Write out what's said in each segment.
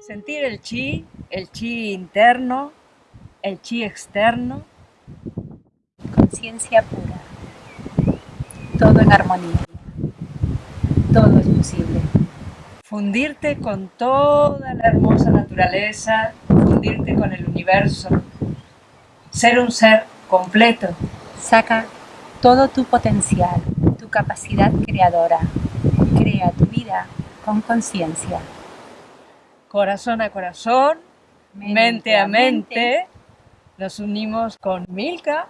Sentir el chi, el chi interno, el chi externo. Conciencia pura. Todo en armonía. Todo es posible. Fundirte con toda la hermosa naturaleza, fundirte con el universo. Ser un ser completo. Saca todo tu potencial, tu capacidad creadora. Crea tu vida con conciencia. Corazón a corazón, mente, a mente, nos unimos con Milka,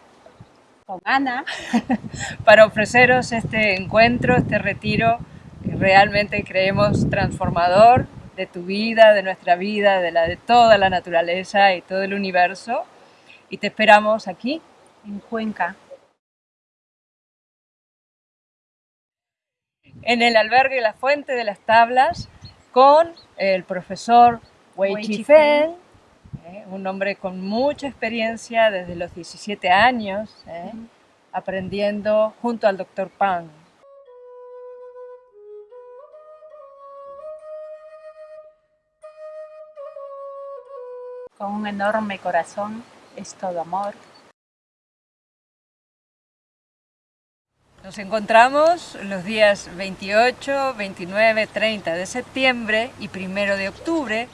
con Ana, para ofreceros este encuentro, este retiro que realmente creemos transformador de tu vida, de nuestra vida, de la de toda la naturaleza y todo el universo. Y te esperamos aquí, en Cuenca, en el albergue La Fuente de las Tablas con el profesor Wei, Wei Feng, eh, un hombre con mucha experiencia desde los 17 años, eh, aprendiendo junto al doctor Pan. Con un enorme corazón, es todo amor, Nos encontramos los días 28, 29, 30 de septiembre y 1 de octubre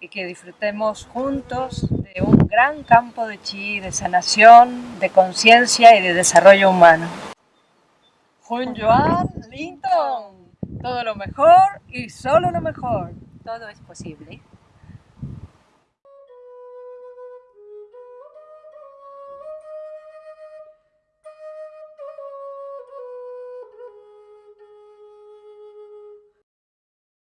y que disfrutemos juntos de un gran campo de chi, de sanación, de conciencia y de desarrollo humano. Jun Joan Linton, todo lo mejor y solo lo mejor. Todo es posible.